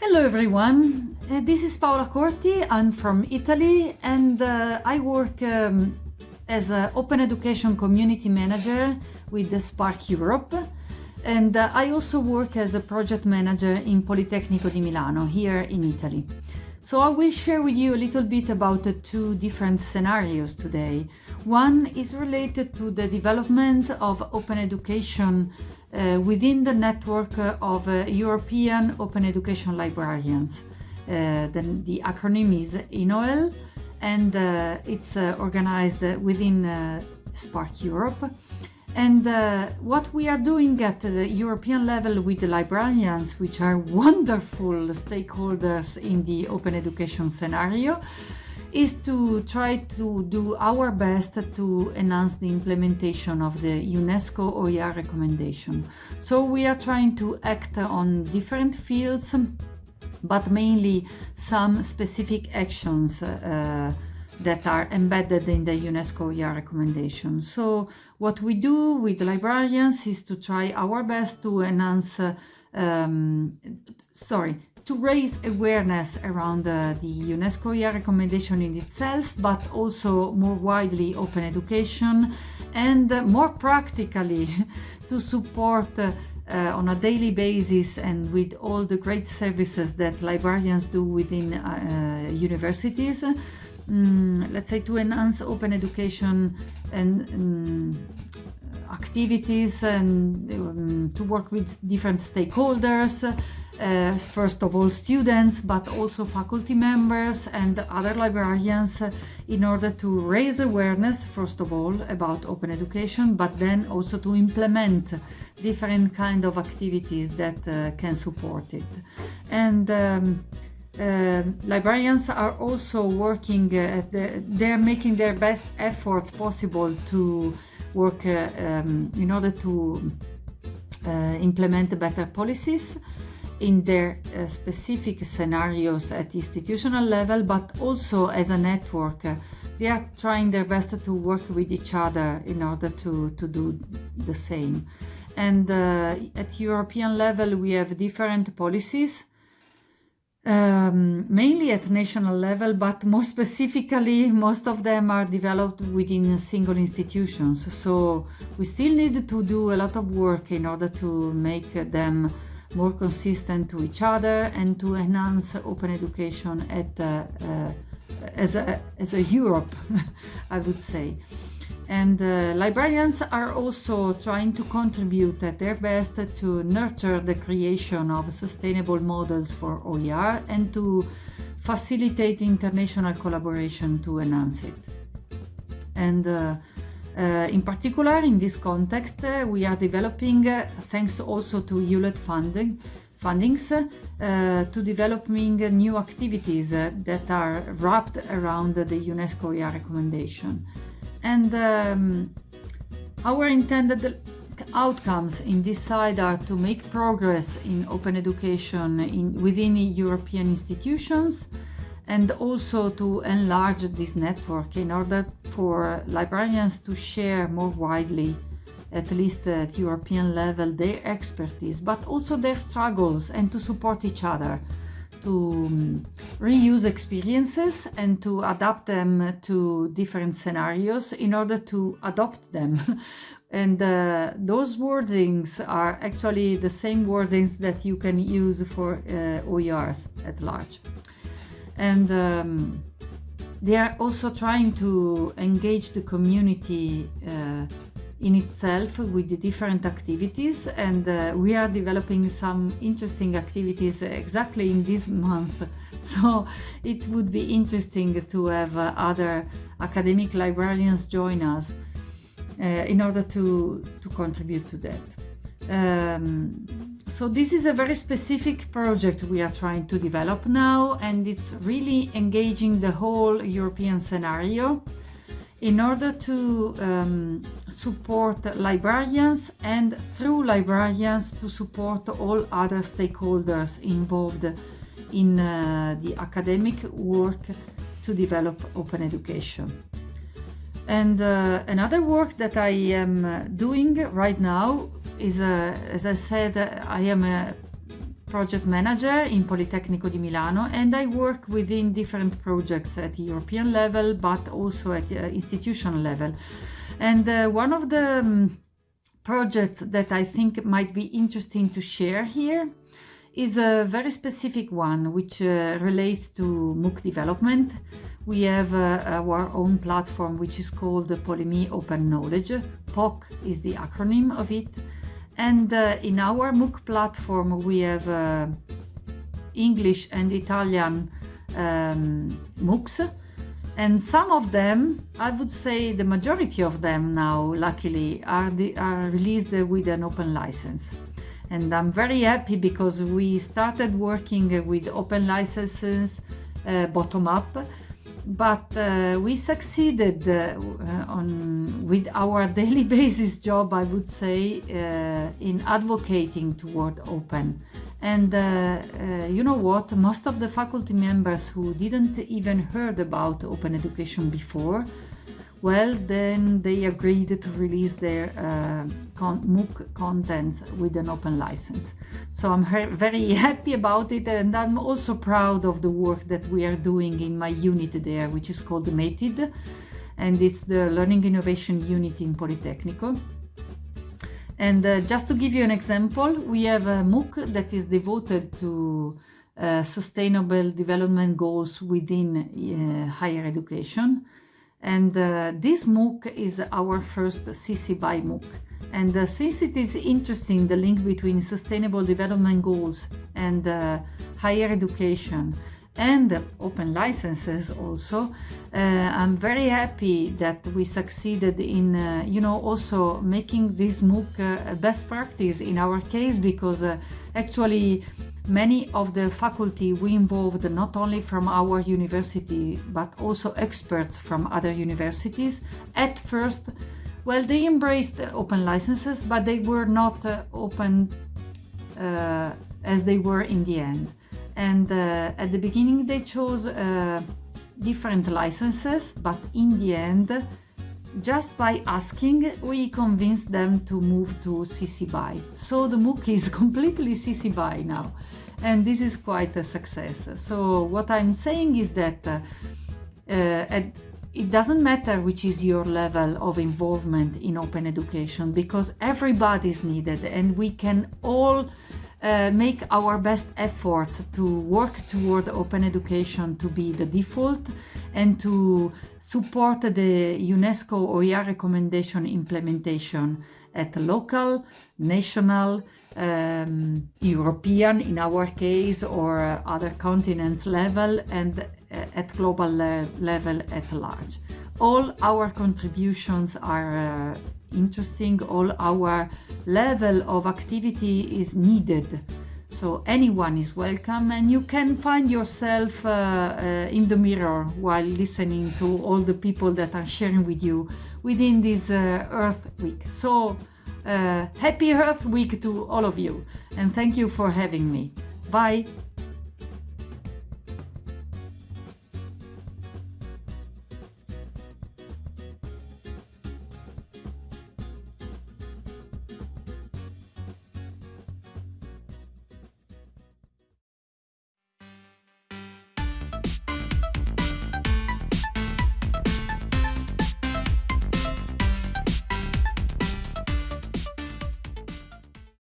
Hello everyone, uh, this is Paola Corti, I'm from Italy and uh, I work um, as an Open Education Community Manager with the SPARC Europe and uh, I also work as a project manager in Politecnico di Milano here in Italy. So I will share with you a little bit about the two different scenarios today. One is related to the development of open education uh, within the network of uh, European Open Education Librarians. Uh, the, the, acronym is ENOEL and uh, it's uh, organized within uh, SPARC Europe. And uh, what we are doing at the European level with the librarians, which are wonderful stakeholders in the open education scenario, is to try to do our best to enhance the implementation of the UNESCO OER recommendation. So we are trying to act on different fields, but mainly some specific actions uh, that are embedded in the UNESCO OER recommendation. So what we do with librarians is to try our best to enhance, uh, um, sorry, to raise awareness around uh, the UNESCO OER recommendation in itself, but also more widely open education and uh, more practically to support uh, on a daily basis and with all the great services that librarians do within uh, universities um, let's say to enhance open education and um, activities and um, to work with different stakeholders uh, first of all students but also faculty members and other librarians uh, in order to raise awareness first of all about open education but then also to implement different kind of activities that uh, can support it. And um, librarians are also working uh, the, they're making their best efforts possible to work uh, um, in order to uh, implement better policies in their uh, specific scenarios at institutional level but also as a network. They are trying their best to work with each other in order to to do the same. And at European level we have different policies um, mainly at national level, but more specifically, most of them are developed within single institutions. So we still need to do a lot of work in order to make them more consistent to each other and to enhance open education at uh, uh, as a as a Europe, I would say. And uh, librarians are also trying to contribute at their best to nurture the creation of sustainable models for OER and to facilitate international collaboration to enhance it. And uh, uh, in particular, in this context, uh, we are developing, uh, thanks also to Hewlett funding, fundings, uh, to developing new activities that are wrapped around the UNESCO OER recommendation and um, our intended outcomes in this side are to make progress in open education in, within European institutions and also to enlarge this network in order for librarians to share more widely at least at European level their expertise but also their struggles and to support each other to um, reuse experiences and to adapt them to different scenarios in order to adopt them. and uh, those wordings are actually the same wordings that you can use for uh, OERs at large. And um, they are also trying to engage the community uh, in itself with the different activities and uh, we are developing some interesting activities exactly in this month. So it would be interesting to have uh, other academic librarians join us uh, in order to to contribute to that. Um, so this is a very specific project we are trying to develop now and it's really engaging the whole European scenario in order to um, support librarians and through librarians to support all other stakeholders involved in uh, the academic work to develop open education. And uh, another work that I am uh, doing right now is, uh, as I said, I am a project manager in Politecnico di Milano and I work within different projects at European level but also at uh, institutional level. And uh, one of the um, projects that I think might be interesting to share here is a very specific one which uh, relates to MOOC development. We have uh, our own platform which is called the Polimi Open Knowledge. POC is the acronym of it. And uh, in our MOOC platform we have uh, English and Italian um, MOOCs. And some of them, I would say the majority of them now, luckily, are, the, are released with an open license. And I'm very happy because we started working with open licenses uh, bottom up but uh, we succeeded uh, on with our daily basis job I would say uh, in advocating toward open. And uh, uh, you know what? Most of the faculty members who didn't even heard about open education before well, then they agreed to release their uh, con MOOC contents with an open license. So I'm very happy about it and I'm also proud of the work that we are doing in my unit there, which is called METID and it's the Learning Innovation Unit in Politecnico. And uh, just to give you an example, we have a MOOC that is devoted to uh, sustainable development goals within uh, higher education. And uh, this MOOC is our first CC BY MOOC. And uh, since it is interesting, the link between sustainable development goals and uh, higher education and open licenses also, uh, I'm very happy that we succeeded in, uh, you know, also making this MOOC uh, best practice in our case because actually Many of the faculty we involved not only from our university but also experts from other universities. At first, well, they embraced open licenses, but they were not uh, open uh, as they were in the end. And uh, at the beginning they chose uh, different licenses, but in the end just by asking, we convinced them to move to CC BY. So the MOOC is completely CC BY now. And this is quite a success. So what I'm saying is that uh, uh, it doesn't matter which is your level of involvement in open education because everybody is needed and we can all uh, make our best efforts to work toward open education to be the default and to support the UNESCO OER recommendation implementation at local, national, um, European in our case or other continents level and uh, at global le level at large. All our contributions are uh, interesting, all our level of activity is needed. So anyone is welcome and you can find yourself uh, uh, in the mirror while listening to all the people that are sharing with you within this uh, Earth Week. So uh, happy Earth Week to all of you and thank you for having me. Bye!